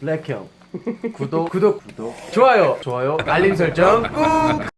블랙형. 구독. 구독. 구독 좋아요. 좋아요. 알림 설정 꾹!